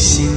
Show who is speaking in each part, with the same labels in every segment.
Speaker 1: 心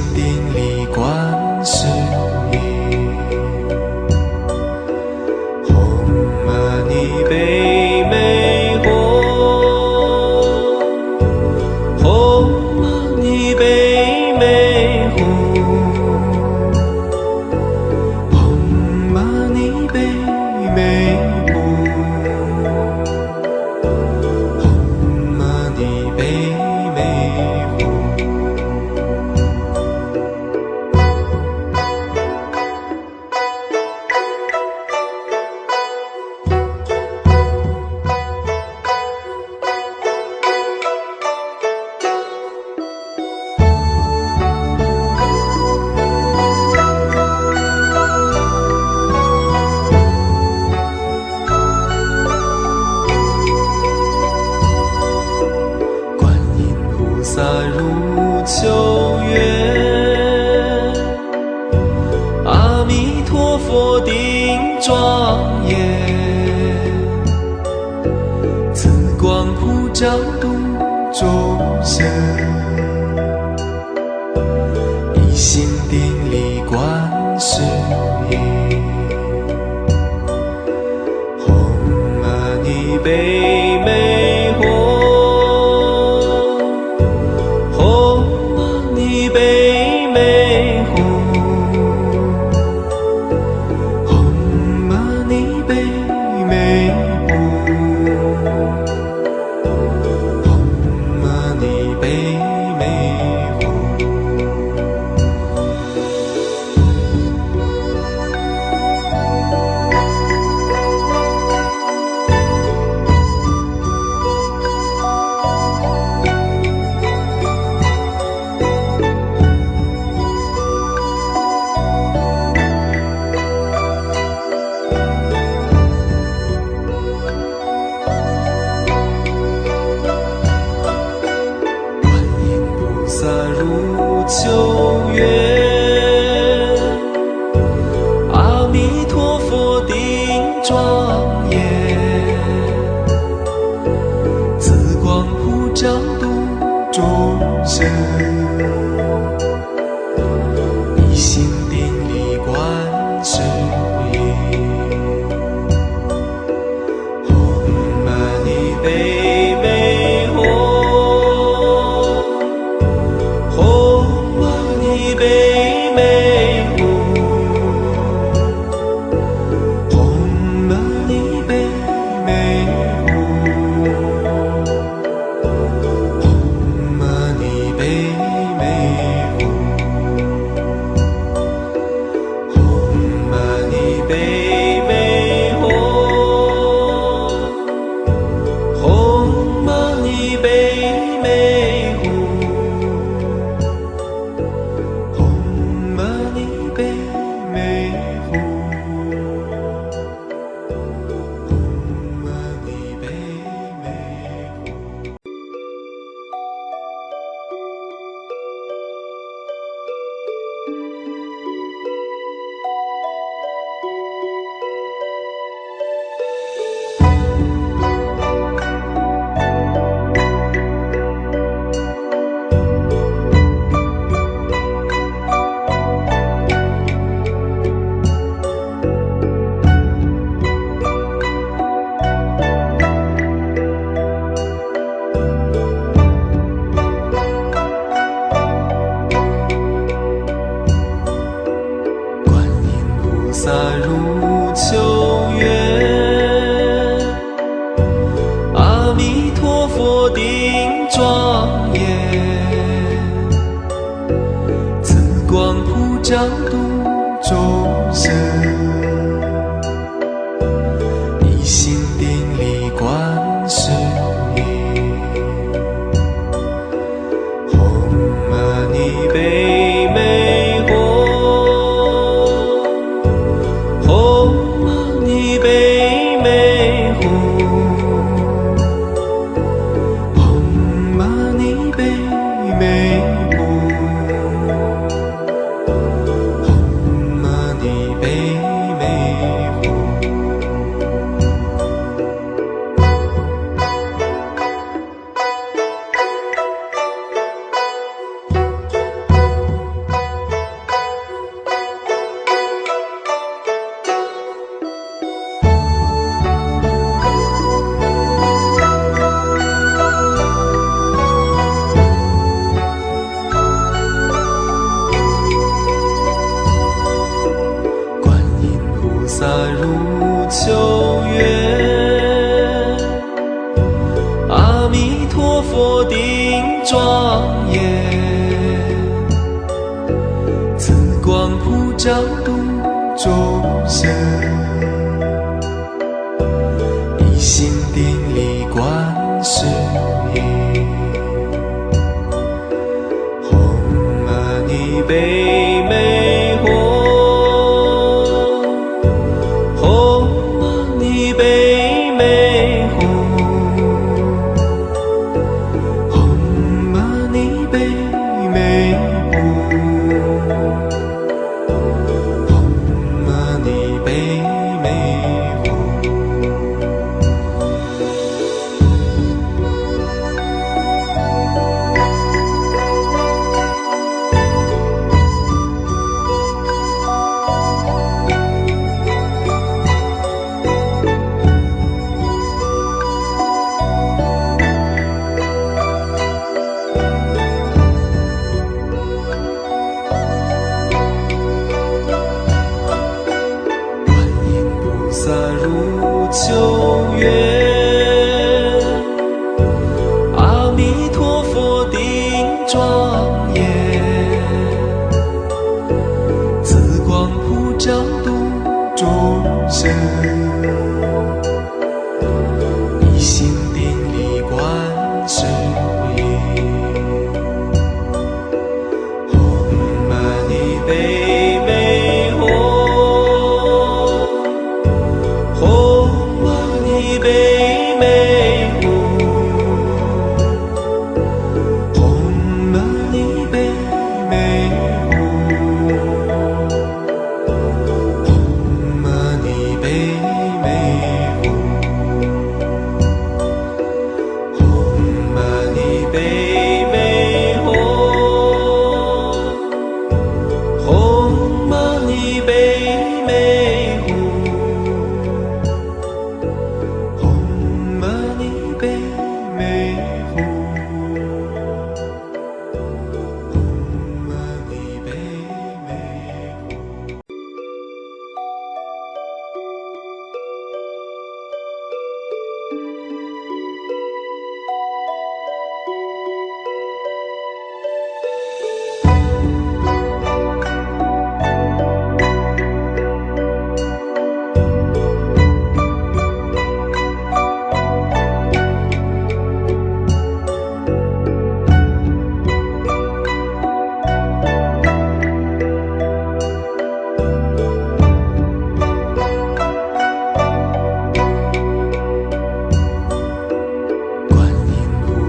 Speaker 1: 地里观世。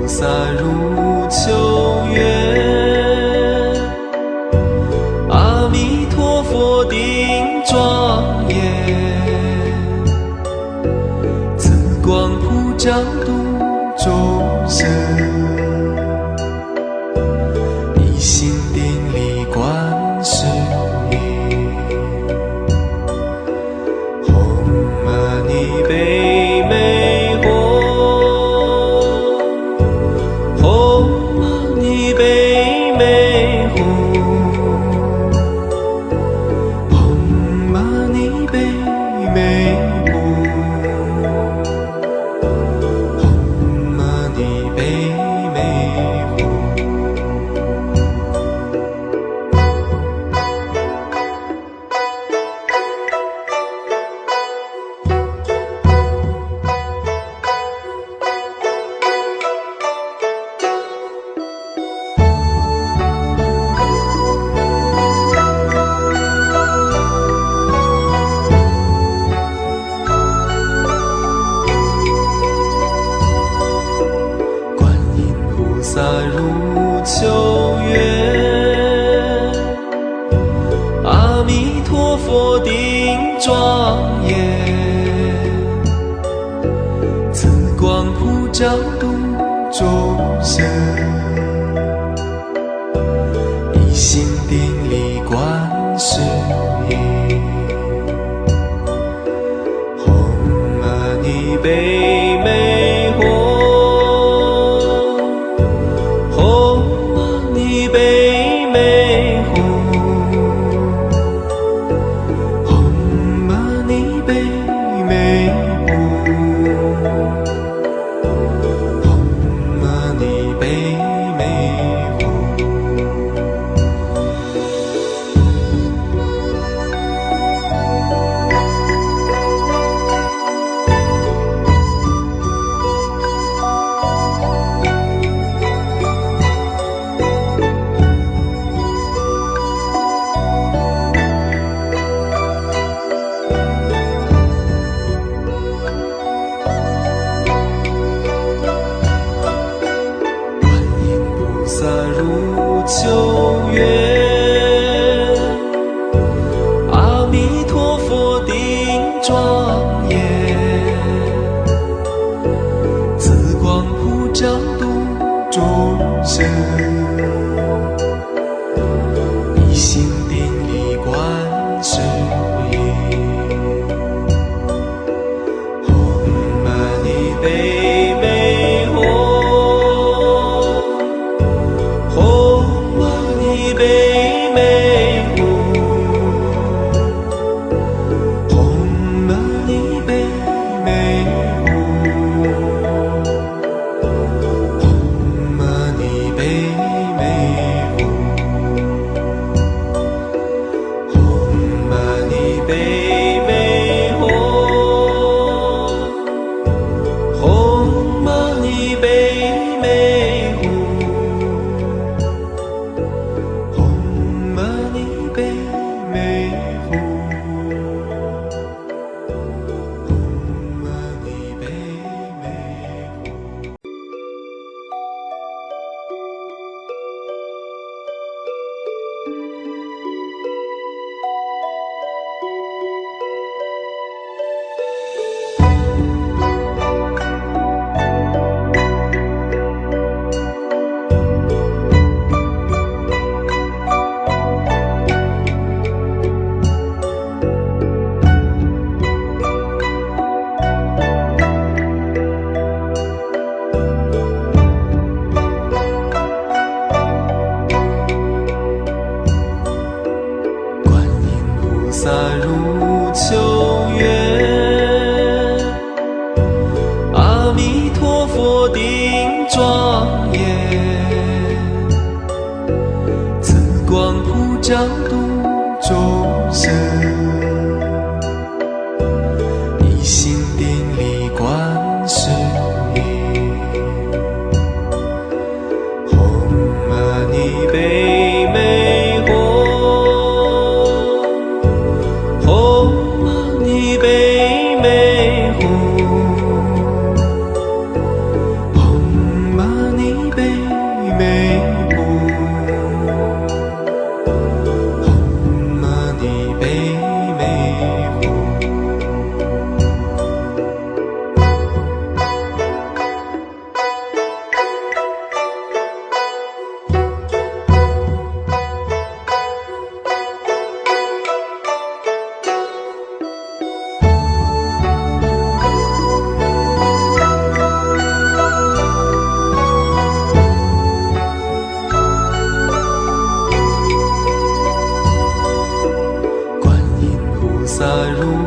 Speaker 1: 菩萨如秋月。阿弥陀佛顶庄严慈光普照度众生。洒入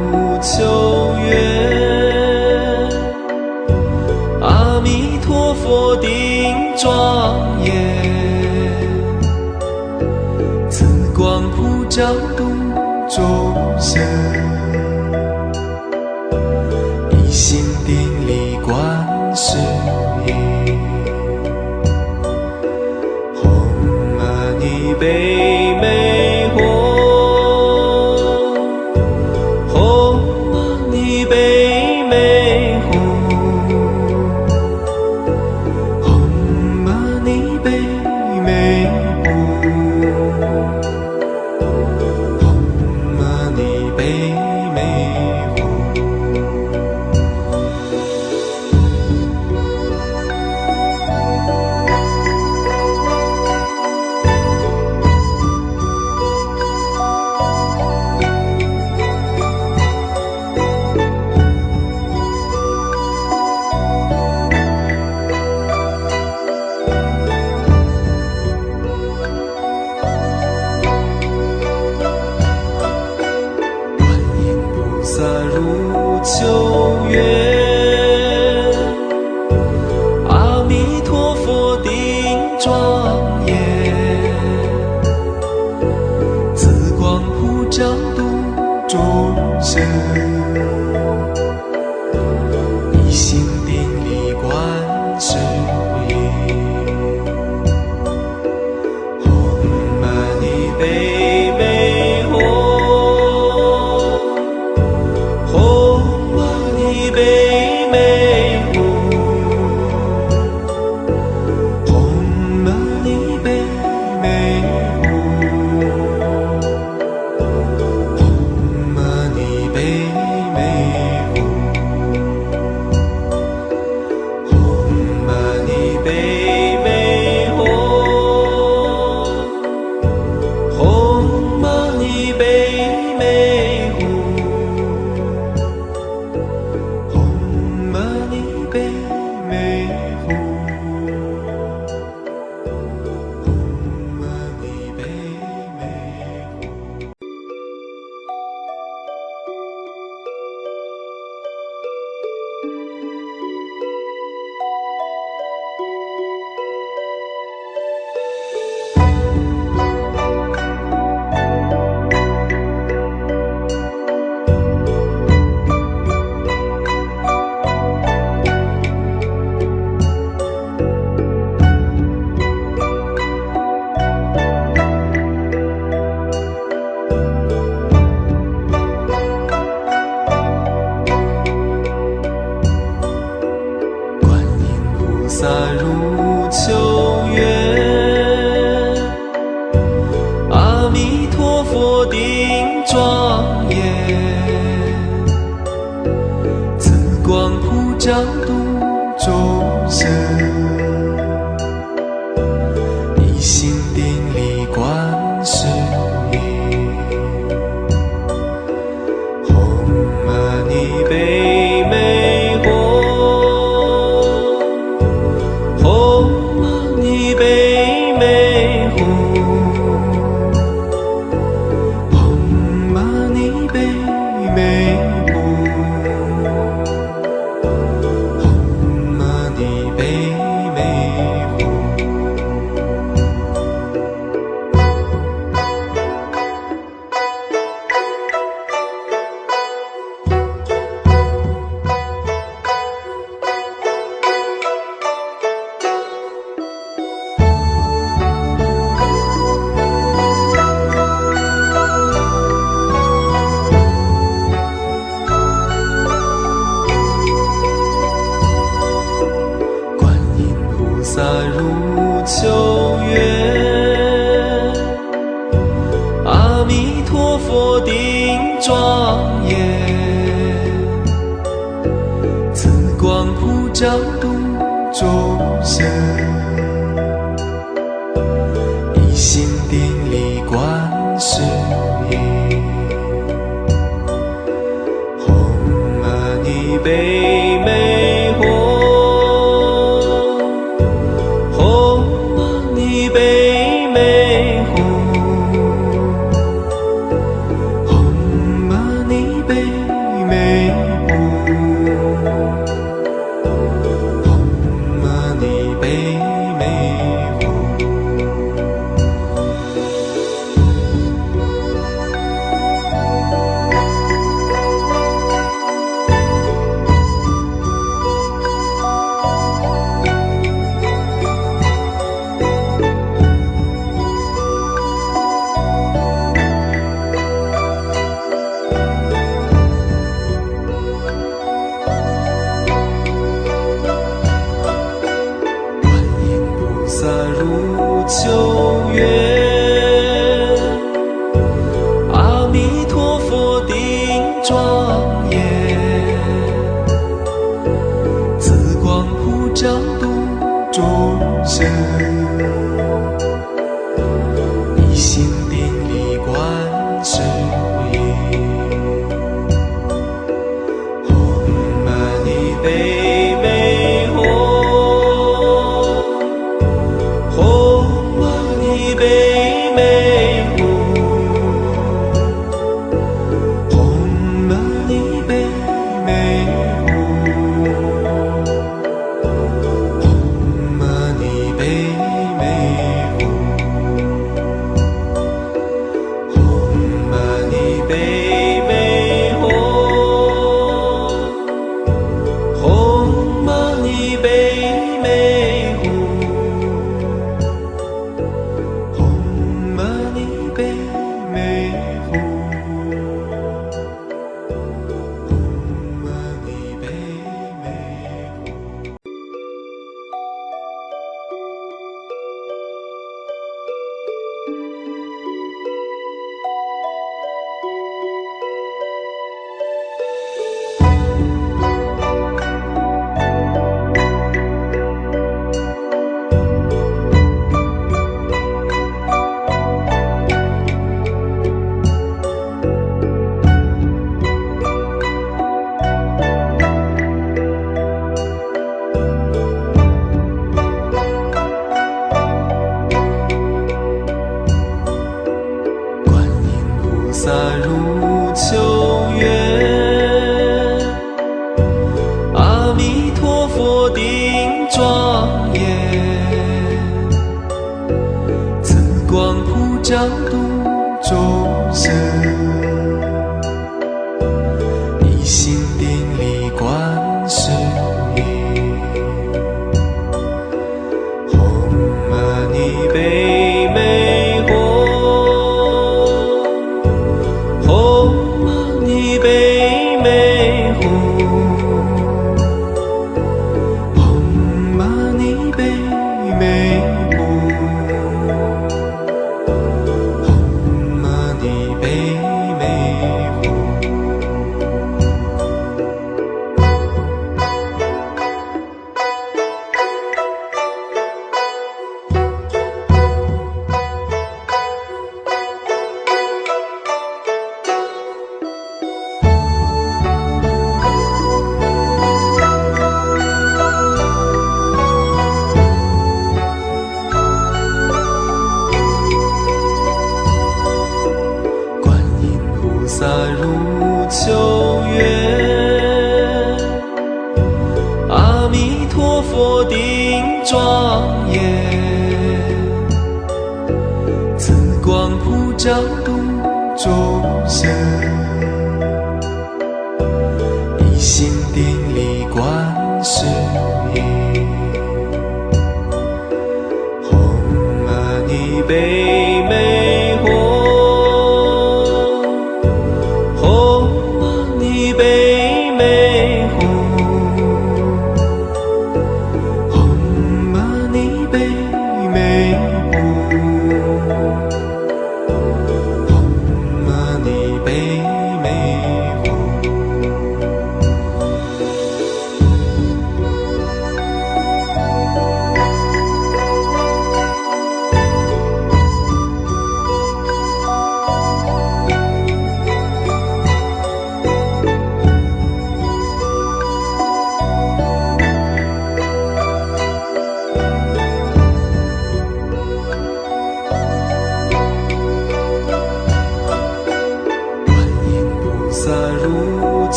Speaker 1: семь 入如秋。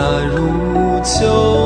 Speaker 1: 那如秋